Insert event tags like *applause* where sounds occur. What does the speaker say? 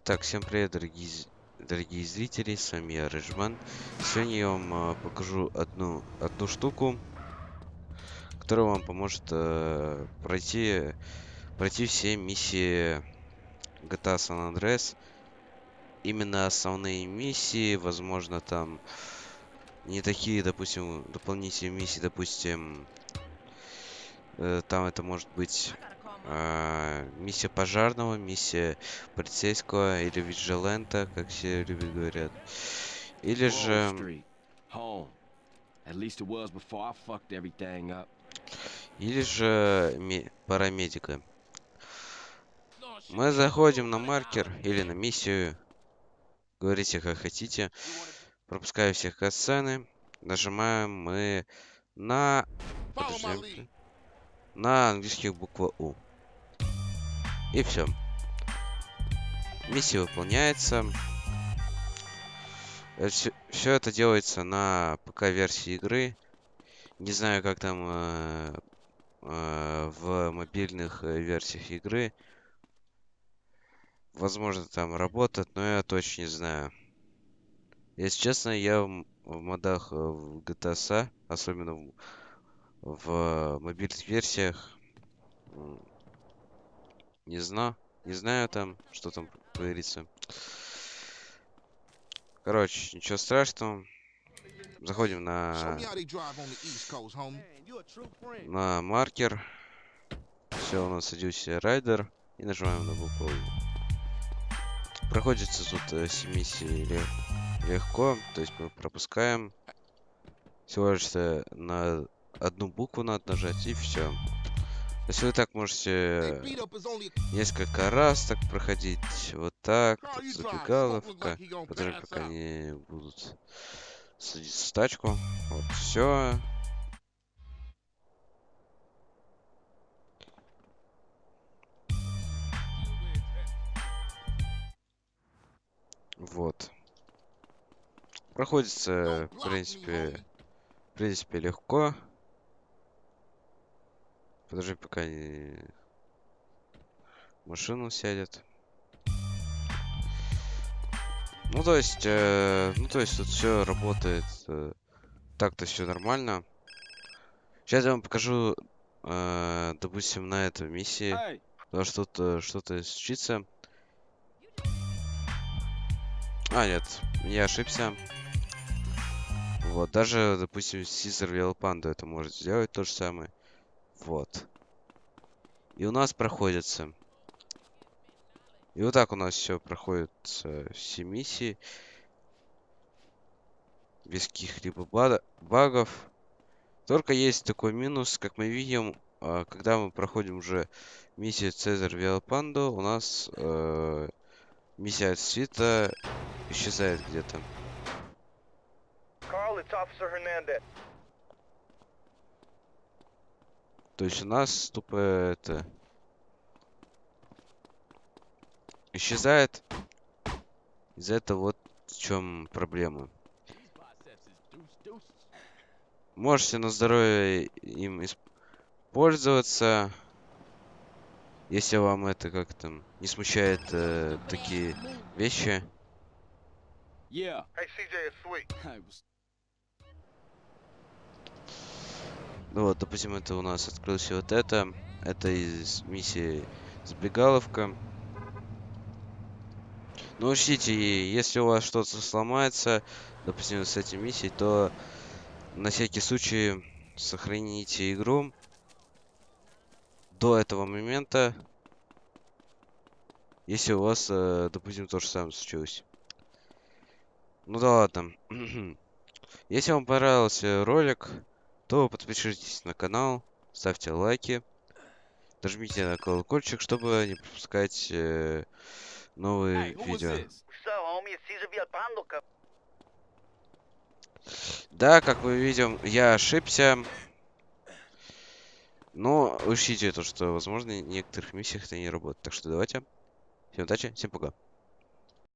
Итак, всем привет, дорогие, дорогие зрители, с вами я, Рыжман. Сегодня я вам а, покажу одну, одну штуку, которая вам поможет э, пройти, пройти все миссии GTA San Andreas. Именно основные миссии, возможно, там не такие, допустим, дополнительные миссии, допустим, э, там это может быть а, миссия пожарного, миссия полицейского или виджилента, как все любят говорят. Или же, или же ме- парамедика. Мы заходим на маркер или на миссию. Говорите как хотите. Пропускаю всех катсцены. Нажимаем мы на... подожди, на английских буква У. И все. Миссия выполняется. Все это делается на ПК-версии игры. Не знаю, как там э, э, в мобильных э, версиях игры. Возможно, там работает, но я точно не знаю. Если честно, я в, в модах э, в GTA особенно в, в мобильных версиях, не знаю, не знаю там, что там говорится. Короче, ничего страшного. Заходим на, на маркер. Все, у нас садился райдер. И нажимаем на букву. Проходится тут э, все миссии ле- легко. То есть мы пропускаем. Всего лишь э, на одну букву надо нажать и все. Если вы так можете only несколько раз так проходить. Вот так. Тут забегаловка. pass пока они будут садиться в тачку. Вот, все. Вот. Проходится, в принципе, в принципе, легко. Подожди, пока не... машину сядет. Ну, то есть, э, ну, то есть тут все работает. э, так-то все нормально. Сейчас я вам покажу, э, допустим, на этой миссии. Потому что тут э, что-то случится. А, нет, я ошибся. Вот, даже, допустим, Real Panda это может сделать то же самое. Вот. И у нас проходится. И вот так у нас все проходит все миссии. Без каких-либо багов. Только есть такой минус, как мы видим, э, когда мы проходим уже миссию Цезарь Велопандо, у нас э, миссия от свита исчезает где-то. То есть у нас тупо это... Исчезает. Из-за этого вот в чем проблема. Можете на здоровье им использоваться. Если вам это как там не смущает э, такие вещи. yeah. Hey, CJ, Ну вот, допустим, это у нас открылось вот это. Это из миссии Сбегаловка. Но учтите, и если у вас что-то сломается, допустим, с этой миссией, то на всякий случай сохраните игру до этого момента, если у вас, э, допустим, то же самое случилось. Ну да ладно. *clears throat* Если вам понравился ролик, то подпишитесь на канал, ставьте лайки, нажмите на колокольчик, чтобы не пропускать э, новые Hey, was видео. Да, как мы видим, я ошибся. Но учтите то, что, возможно, в некоторых миссиях это не работает. Так что давайте. Всем удачи, всем пока.